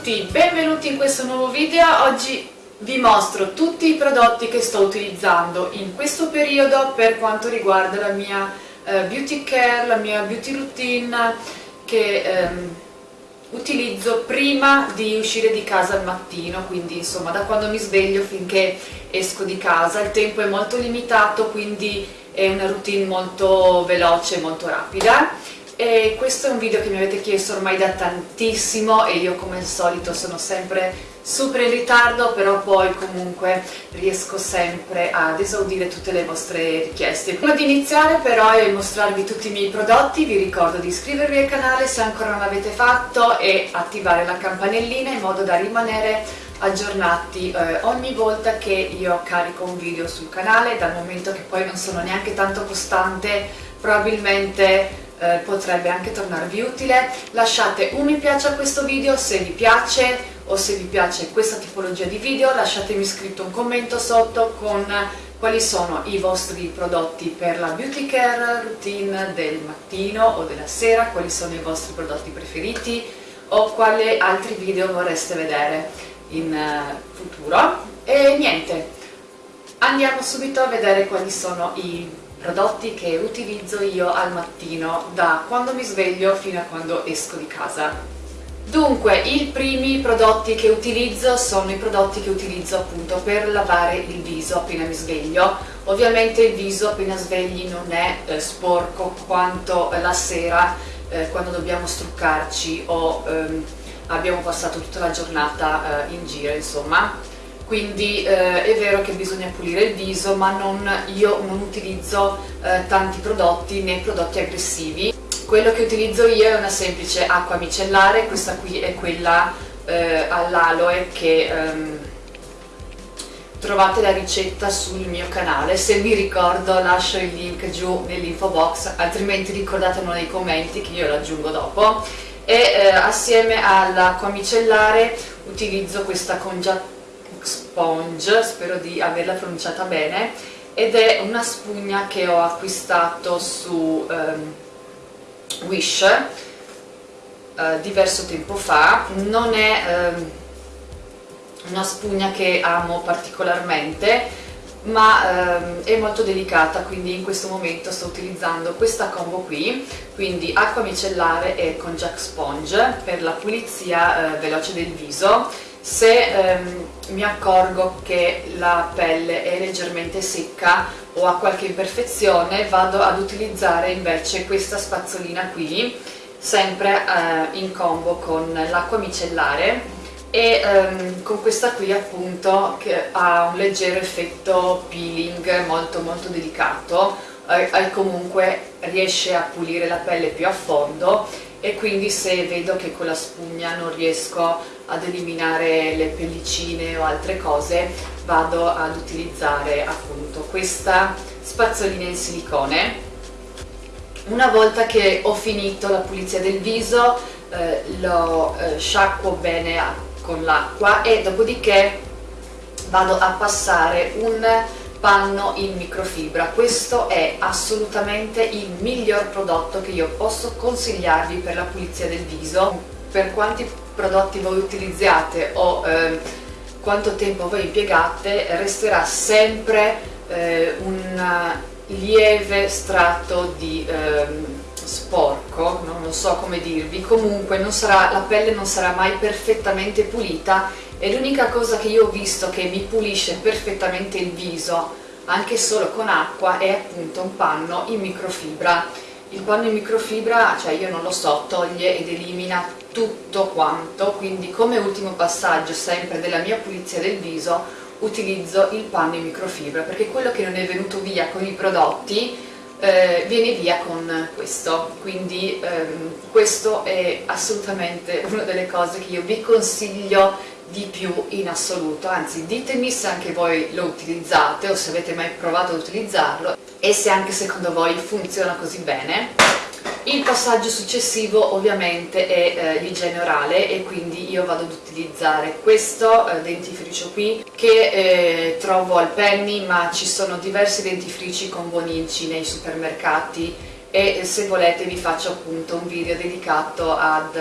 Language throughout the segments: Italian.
tutti, benvenuti in questo nuovo video. Oggi vi mostro tutti i prodotti che sto utilizzando in questo periodo per quanto riguarda la mia eh, beauty care, la mia beauty routine che ehm, utilizzo prima di uscire di casa al mattino, quindi insomma da quando mi sveglio finché esco di casa. Il tempo è molto limitato, quindi è una routine molto veloce e molto rapida e questo è un video che mi avete chiesto ormai da tantissimo e io come al solito sono sempre super in ritardo però poi comunque riesco sempre ad esaudire tutte le vostre richieste. Prima di iniziare però e mostrarvi tutti i miei prodotti vi ricordo di iscrivervi al canale se ancora non l'avete fatto e attivare la campanellina in modo da rimanere aggiornati eh, ogni volta che io carico un video sul canale dal momento che poi non sono neanche tanto costante probabilmente eh, potrebbe anche tornarvi utile. Lasciate un mi piace a questo video se vi piace o se vi piace questa tipologia di video, lasciatemi scritto un commento sotto con quali sono i vostri prodotti per la beauty care routine del mattino o della sera, quali sono i vostri prodotti preferiti o quali altri video vorreste vedere in uh, futuro. E niente, andiamo subito a vedere quali sono i prodotti che utilizzo io al mattino da quando mi sveglio fino a quando esco di casa. Dunque, i primi prodotti che utilizzo sono i prodotti che utilizzo appunto per lavare il viso appena mi sveglio. Ovviamente il viso appena svegli non è eh, sporco quanto la sera eh, quando dobbiamo struccarci o ehm, abbiamo passato tutta la giornata eh, in giro, insomma quindi eh, è vero che bisogna pulire il viso ma non, io non utilizzo eh, tanti prodotti né prodotti aggressivi. Quello che utilizzo io è una semplice acqua micellare questa qui è quella eh, all'aloe che ehm, trovate la ricetta sul mio canale. Se mi ricordo lascio il link giù nell'info box altrimenti ricordatelo nei commenti che io lo aggiungo dopo. E eh, assieme all'acqua micellare utilizzo questa congiatura Sponge, spero di averla pronunciata bene, ed è una spugna che ho acquistato su um, Wish uh, diverso tempo fa, non è um, una spugna che amo particolarmente, ma ehm, è molto delicata quindi in questo momento sto utilizzando questa combo qui. Quindi acqua micellare e con Jack Sponge. Per la pulizia eh, veloce del viso se ehm, mi accorgo che la pelle è leggermente secca o ha qualche imperfezione vado ad utilizzare invece questa spazzolina qui sempre eh, in combo con l'acqua micellare e ehm, con questa qui appunto che ha un leggero effetto peeling molto molto delicato e eh, comunque riesce a pulire la pelle più a fondo e quindi se vedo che con la spugna non riesco ad eliminare le pellicine o altre cose vado ad utilizzare appunto questa spazzolina in silicone. Una volta che ho finito la pulizia del viso eh, lo eh, sciacquo bene con l'acqua e dopodiché vado a passare un panno in microfibra. Questo è assolutamente il miglior prodotto che io posso consigliarvi per la pulizia del viso. Per quanti prodotti voi utilizzate o eh, quanto tempo voi impiegate resterà sempre eh, un lieve strato di eh, sporco, non so come dirvi, comunque sarà, la pelle non sarà mai perfettamente pulita e l'unica cosa che io ho visto che mi pulisce perfettamente il viso anche solo con acqua è appunto un panno in microfibra. Il panno in microfibra, cioè io non lo so, toglie ed elimina tutto quanto, quindi come ultimo passaggio sempre della mia pulizia del viso utilizzo il panno in microfibra perché quello che non è venuto via con i prodotti eh, viene via con questo, quindi ehm, questo è assolutamente una delle cose che io vi consiglio di più in assoluto, anzi ditemi se anche voi lo utilizzate o se avete mai provato ad utilizzarlo e se anche secondo voi funziona così bene. Il passaggio successivo ovviamente è eh, l'igiene orale e quindi io vado ad utilizzare questo eh, dentifricio qui che eh, trovo al Penny ma ci sono diversi dentifrici con buonici nei supermercati e se volete vi faccio appunto un video dedicato ad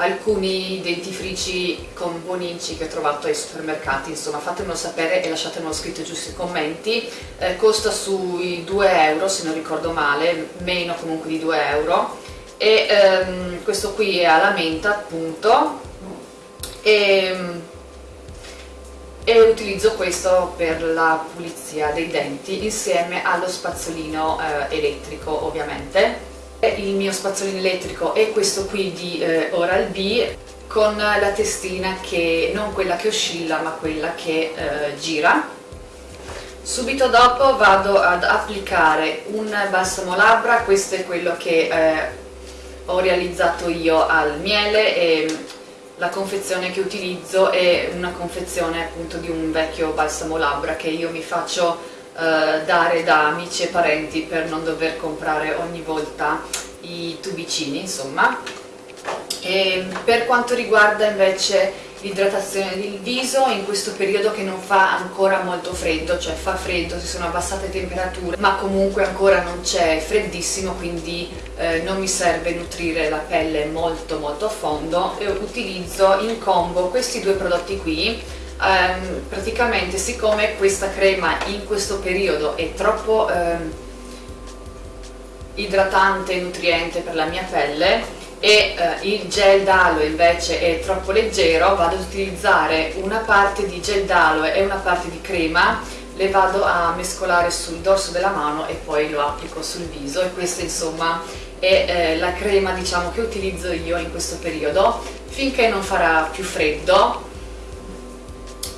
alcuni dentifrici con buoninci che ho trovato ai supermercati, insomma fatemelo sapere e lasciatemelo scritto giù sui commenti, eh, costa sui 2 euro se non ricordo male, meno comunque di 2 euro. E ehm, questo qui è alla menta appunto. E, e utilizzo questo per la pulizia dei denti insieme allo spazzolino eh, elettrico ovviamente il mio spazzolino elettrico è questo qui di eh, Oral-B con la testina che non quella che oscilla ma quella che eh, gira. Subito dopo vado ad applicare un balsamo labbra questo è quello che eh, ho realizzato io al miele e la confezione che utilizzo è una confezione appunto di un vecchio balsamo labbra che io mi faccio eh, dare da amici e parenti per non dover comprare ogni volta i tubicini insomma. E per quanto riguarda invece l'idratazione del viso in questo periodo che non fa ancora molto freddo, cioè fa freddo, si sono abbassate temperature, ma comunque ancora non c'è freddissimo, quindi eh, non mi serve nutrire la pelle molto molto a fondo. E utilizzo in combo questi due prodotti qui ehm, praticamente siccome questa crema in questo periodo è troppo ehm, idratante e nutriente per la mia pelle e eh, il gel d'aloe invece è troppo leggero vado ad utilizzare una parte di gel d'aloe e una parte di crema le vado a mescolare sul dorso della mano e poi lo applico sul viso e questa insomma è eh, la crema diciamo che utilizzo io in questo periodo finché non farà più freddo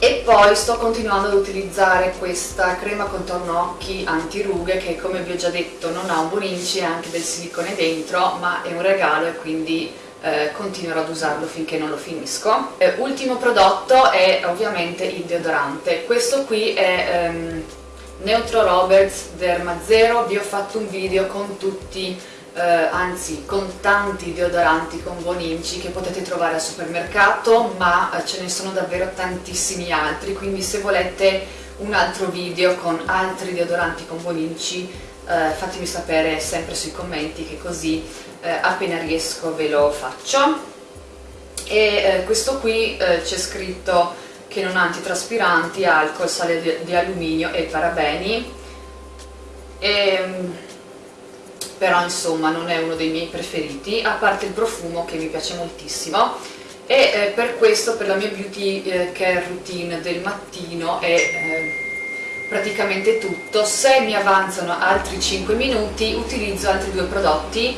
e poi sto continuando ad utilizzare questa crema contorno occhi antirughe che come vi ho già detto non ha un buon indice anche del silicone dentro ma è un regalo e quindi eh, continuerò ad usarlo finché non lo finisco. Eh, ultimo prodotto è ovviamente il deodorante. Questo qui è ehm, Neutro Roberts Derma Zero vi ho fatto un video con tutti eh, anzi con tanti deodoranti con Boninci che potete trovare al supermercato ma eh, ce ne sono davvero tantissimi altri quindi se volete un altro video con altri deodoranti con Boninci eh, fatemi sapere sempre sui commenti che così eh, appena riesco ve lo faccio. E eh, questo qui eh, c'è scritto che non ha antitraspiranti, alcol, sale di, alluminio e parabeni e, ehm, però insomma non è uno dei miei preferiti, a parte il profumo che mi piace moltissimo e eh, per questo, per la mia beauty eh, care routine del mattino è eh, praticamente tutto. Se mi avanzano altri 5 minuti utilizzo altri due prodotti,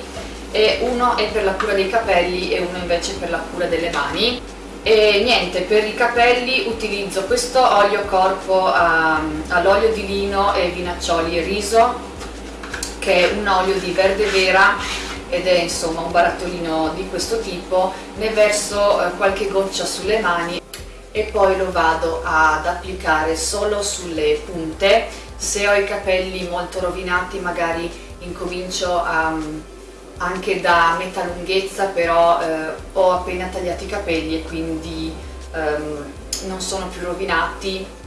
e uno è per la cura dei capelli e uno invece per la cura delle mani. E niente, per i capelli utilizzo questo olio corpo um, all'olio di lino e vinaccioli e riso che è un olio di verde vera ed è insomma un barattolino di questo tipo, ne verso eh, qualche goccia sulle mani e poi lo vado ad applicare solo sulle punte, se ho i capelli molto rovinati magari incomincio a, anche da metà lunghezza però eh, ho appena tagliato i capelli e quindi ehm, non sono più rovinati.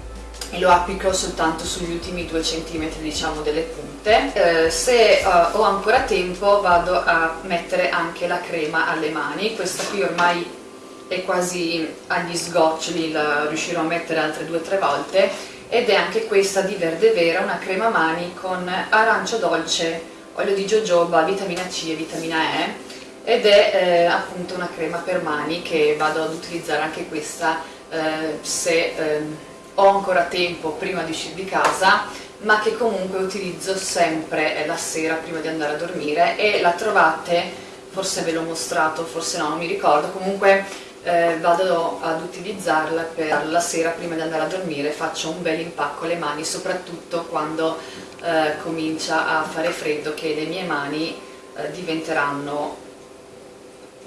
E lo applico soltanto sugli ultimi due centimetri diciamo delle punte. Eh, se uh, ho ancora tempo vado a mettere anche la crema alle mani. Questa qui ormai è quasi agli sgoccioli la riuscirò a mettere altre due o tre volte. Ed è anche questa di Verde Vera una crema mani con arancio dolce olio di jojoba, vitamina C e vitamina E ed è eh, appunto una crema per mani che vado ad utilizzare anche questa eh, se ehm, ho ancora tempo prima di uscire di casa ma che comunque utilizzo sempre la sera prima di andare a dormire e la trovate, forse ve l'ho mostrato, forse no, non mi ricordo, comunque eh, vado ad utilizzarla per la sera prima di andare a dormire, faccio un bel impacco alle mani, soprattutto quando eh, comincia a fare freddo che le mie mani eh, diventeranno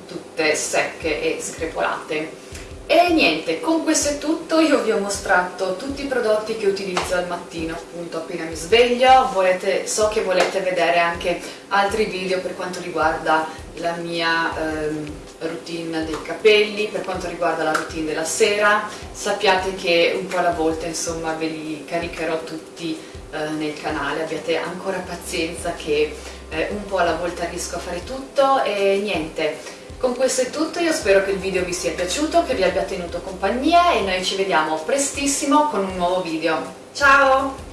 tutte secche e screpolate. E niente, con questo è tutto, io vi ho mostrato tutti i prodotti che utilizzo al mattino appunto appena mi sveglio, volete, so che volete vedere anche altri video per quanto riguarda la mia ehm, routine dei capelli, per quanto riguarda la routine della sera, sappiate che un po' alla volta insomma ve li caricherò tutti eh, nel canale, abbiate ancora pazienza che eh, un po' alla volta riesco a fare tutto e niente, Con questo è tutto, io spero che il video vi sia piaciuto, che vi abbia tenuto compagnia e noi ci vediamo prestissimo con un nuovo video. Ciao!